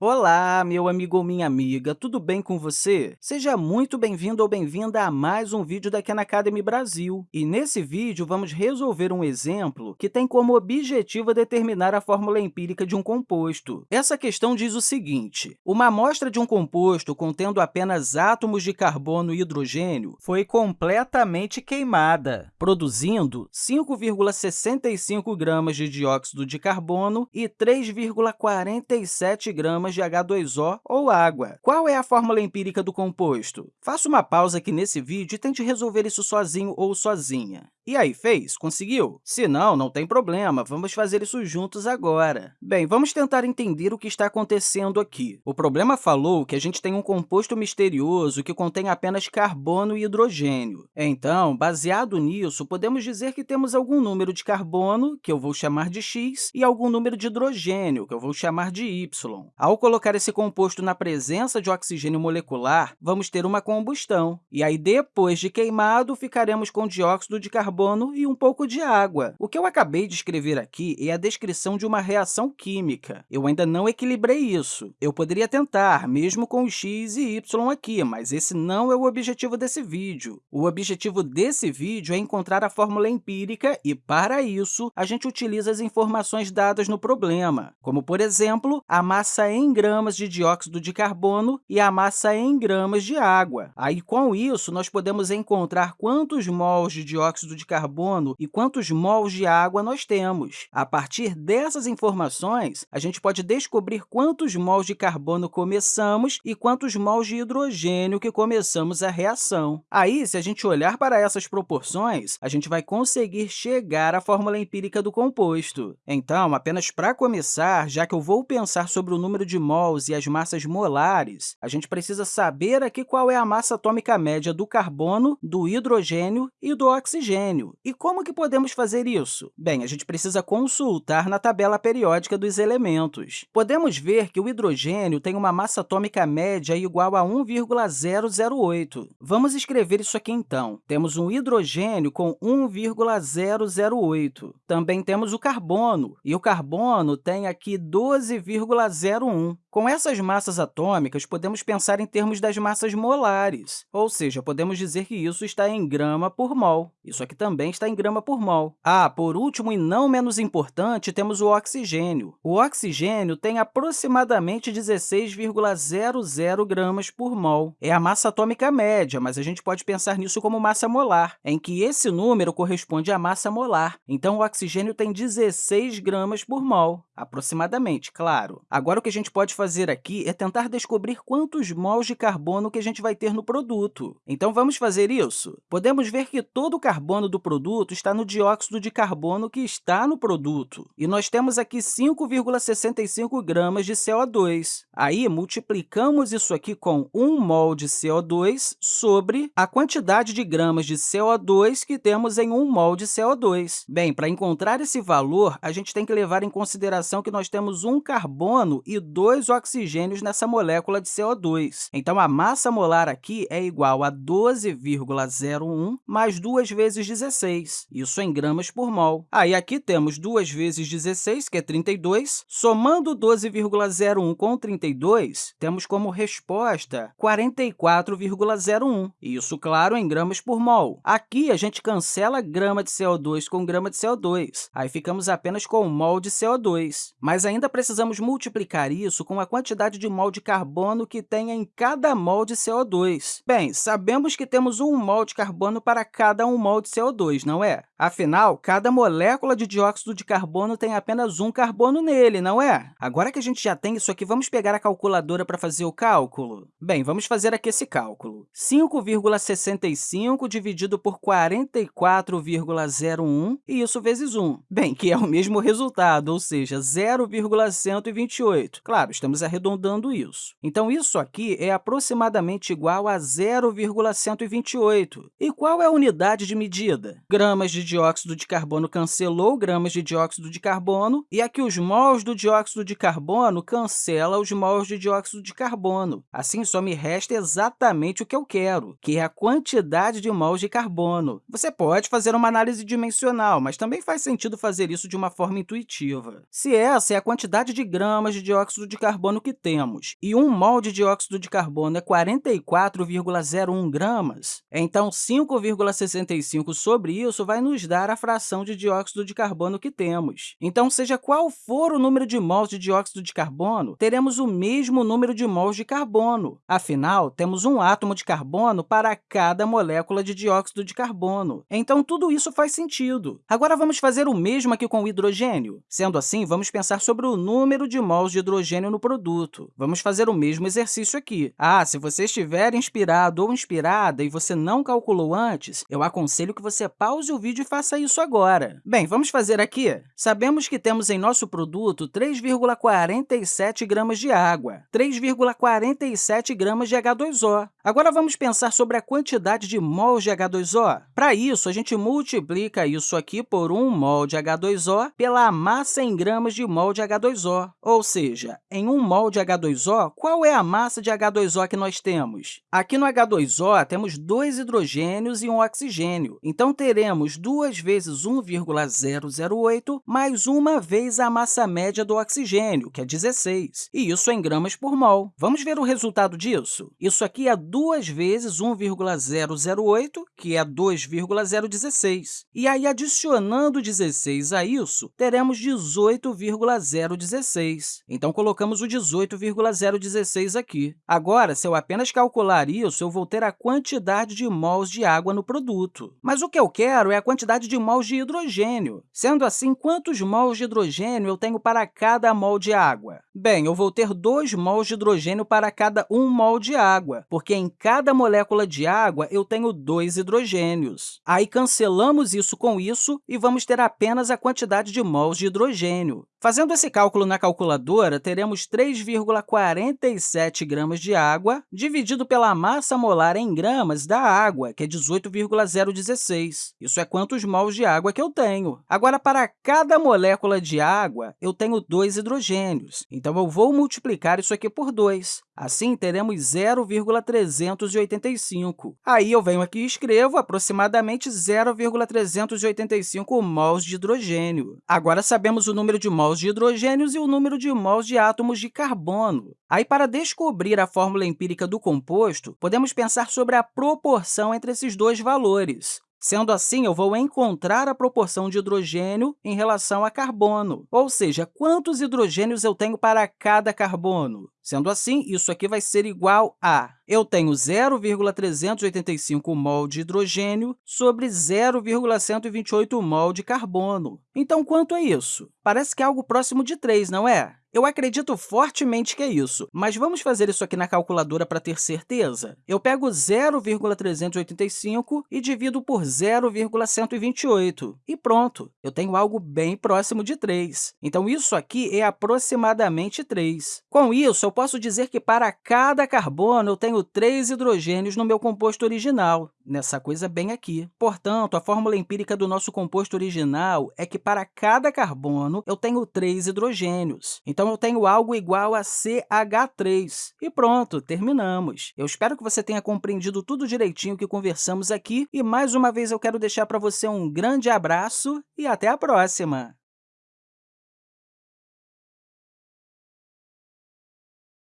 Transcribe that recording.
Olá, meu amigo ou minha amiga, tudo bem com você? Seja muito bem-vindo ou bem-vinda a mais um vídeo da Khan Academy Brasil. E nesse vídeo, vamos resolver um exemplo que tem como objetivo determinar a fórmula empírica de um composto. Essa questão diz o seguinte, uma amostra de um composto contendo apenas átomos de carbono e hidrogênio foi completamente queimada, produzindo 5,65 gramas de dióxido de carbono e 3,47 gramas de H2O ou água. Qual é a fórmula empírica do composto? Faça uma pausa aqui nesse vídeo e tente resolver isso sozinho ou sozinha. E aí, fez? Conseguiu? Se não, não tem problema, vamos fazer isso juntos agora. Bem, vamos tentar entender o que está acontecendo aqui. O problema falou que a gente tem um composto misterioso que contém apenas carbono e hidrogênio. Então, baseado nisso, podemos dizer que temos algum número de carbono, que eu vou chamar de x, e algum número de hidrogênio, que eu vou chamar de y. Ao colocar esse composto na presença de oxigênio molecular, vamos ter uma combustão. E aí, depois de queimado, ficaremos com dióxido de carbono carbono e um pouco de água. O que eu acabei de escrever aqui é a descrição de uma reação química. Eu ainda não equilibrei isso. Eu poderia tentar, mesmo com o x e y aqui, mas esse não é o objetivo desse vídeo. O objetivo desse vídeo é encontrar a fórmula empírica e, para isso, a gente utiliza as informações dadas no problema, como, por exemplo, a massa em gramas de dióxido de carbono e a massa em gramas de água. Aí, com isso, nós podemos encontrar quantos mols de dióxido de carbono e quantos mols de água nós temos. A partir dessas informações, a gente pode descobrir quantos mols de carbono começamos e quantos mols de hidrogênio que começamos a reação. Aí, se a gente olhar para essas proporções, a gente vai conseguir chegar à fórmula empírica do composto. Então, apenas para começar, já que eu vou pensar sobre o número de mols e as massas molares, a gente precisa saber aqui qual é a massa atômica média do carbono, do hidrogênio e do oxigênio E como que podemos fazer isso? Bem, a gente precisa consultar na tabela periódica dos elementos. Podemos ver que o hidrogênio tem uma massa atômica média igual a 1,008. Vamos escrever isso aqui, então. Temos um hidrogênio com 1,008. Também temos o carbono, e o carbono tem aqui 12,01. Com essas massas atômicas, podemos pensar em termos das massas molares, ou seja, podemos dizer que isso está em grama por mol. Isso aqui também está em grama por mol. Ah, por último e não menos importante, temos o oxigênio. O oxigênio tem aproximadamente 16,00 gramas por mol. É a massa atômica média, mas a gente pode pensar nisso como massa molar, em que esse número corresponde à massa molar. Então, o oxigênio tem 16 gramas por mol, aproximadamente, claro. Agora, o que a gente pode fazer aqui é tentar descobrir quantos mols de carbono que a gente vai ter no produto. Então, vamos fazer isso? Podemos ver que todo o carbono do produto está no dióxido de carbono que está no produto. E nós temos aqui 5,65 gramas de CO2. Aí, multiplicamos isso aqui com 1 mol de CO2 sobre a quantidade de gramas de CO2 que temos em 1 mol de CO2. Bem, para encontrar esse valor, a gente tem que levar em consideração que nós temos um carbono e dois oxigênios nessa molécula de CO2. Então, a massa molar aqui é igual a 12,01 mais 2 vezes 16, isso em gramas por mol. Aí, aqui temos 2 vezes 16, que é 32. Somando 12,01 com 32, temos como resposta 44,01, isso, claro, em gramas por mol. Aqui, a gente cancela grama de CO2 com grama de CO2, aí ficamos apenas com mol de CO2. Mas ainda precisamos multiplicar isso com a quantidade de mol de carbono que tem em cada mol de CO2. Bem, sabemos que temos um mol de carbono para cada um mol de CO2, não é? Afinal, cada molécula de dióxido de carbono tem apenas um carbono nele, não é? Agora que a gente já tem isso aqui, vamos pegar a calculadora para fazer o cálculo? Bem, vamos fazer aqui esse cálculo. 5,65 dividido por 44,01, e isso vezes 1. Bem, que é o mesmo resultado, ou seja, 0,128. Claro, estamos arredondando isso. Então, isso aqui é aproximadamente igual a 0,128. E qual é a unidade de medida? Gramas de dióxido de carbono cancelou gramas de dióxido de carbono, e aqui os mols do dióxido de carbono cancela os mols de dióxido de carbono. Assim, só me resta exatamente o que eu quero, que é a quantidade de mols de carbono. Você pode fazer uma análise dimensional, mas também faz sentido fazer isso de uma forma intuitiva. Se essa é a quantidade de gramas de dióxido de carbono carbono que temos e 1 mol de dióxido de carbono é 44,01 gramas, então 5,65 sobre isso vai nos dar a fração de dióxido de carbono que temos. Então, seja qual for o número de mols de dióxido de carbono, teremos o mesmo número de mols de carbono. Afinal, temos um átomo de carbono para cada molécula de dióxido de carbono. Então, tudo isso faz sentido. Agora, vamos fazer o mesmo aqui com o hidrogênio. Sendo assim, vamos pensar sobre o número de mols de hidrogênio no produto. Vamos fazer o mesmo exercício aqui. Ah, se você estiver inspirado ou inspirada e você não calculou antes, eu aconselho que você pause o vídeo e faça isso agora. Bem, vamos fazer aqui. Sabemos que temos em nosso produto 3,47 gramas de água, 3,47 gramas de H2O. Agora, vamos pensar sobre a quantidade de mols de H2O. Para isso, a gente multiplica isso aqui por 1 mol de H2O pela massa em gramas de mol de H2O. Ou seja, em 1 mol de H2O, qual é a massa de H2O que nós temos? Aqui no H2O, temos dois hidrogênios e um oxigênio. Então, teremos 2 vezes 1,008 mais uma vez a massa média do oxigênio, que é 16, e isso em gramas por mol. Vamos ver o resultado disso? Isso aqui é 2 vezes 1,008, que é 2,016. E aí, adicionando 16 a isso, teremos 18,016. Então, colocamos o 18,016 aqui. Agora, se eu apenas calcular isso, eu vou ter a quantidade de mols de água no produto. Mas o que eu quero é a quantidade de mols de hidrogênio. Sendo assim, quantos mols de hidrogênio eu tenho para cada mol de água? Bem, eu vou ter 2 mols de hidrogênio para cada 1 mol de água, porque em cada molécula de água eu tenho dois hidrogênios. Aí, cancelamos isso com isso e vamos ter apenas a quantidade de mols de hidrogênio. Fazendo esse cálculo na calculadora, teremos 3,47 gramas de água dividido pela massa molar em gramas da água, que é 18,016. Isso é quantos mols de água que eu tenho. Agora, para cada molécula de água, eu tenho dois hidrogênios, então eu vou multiplicar isso aqui por 2. Assim, teremos 0,385. Aí, eu venho aqui e escrevo aproximadamente 0,385 mols de hidrogênio. Agora, sabemos o número de mols de hidrogênios e o número de mols de átomos de carbono. Aí, para descobrir a fórmula empírica do composto, podemos pensar sobre a proporção entre esses dois valores. Sendo assim, eu vou encontrar a proporção de hidrogênio em relação a carbono, ou seja, quantos hidrogênios eu tenho para cada carbono. Sendo assim, isso aqui vai ser igual a... Eu tenho 0,385 mol de hidrogênio sobre 0,128 mol de carbono. Então, quanto é isso? Parece que é algo próximo de 3, não é? Eu acredito fortemente que é isso, mas vamos fazer isso aqui na calculadora para ter certeza? Eu pego 0,385 e divido por 0,128, e pronto, eu tenho algo bem próximo de 3. Então, isso aqui é aproximadamente 3. Com isso, eu posso dizer que para cada carbono eu tenho 3 hidrogênios no meu composto original, nessa coisa bem aqui. Portanto, a fórmula empírica do nosso composto original é que para cada carbono eu tenho 3 hidrogênios. Então, eu tenho algo igual a CH3. E pronto, terminamos. Eu espero que você tenha compreendido tudo direitinho que conversamos aqui e, mais uma vez, eu quero deixar para você um grande abraço e até a próxima!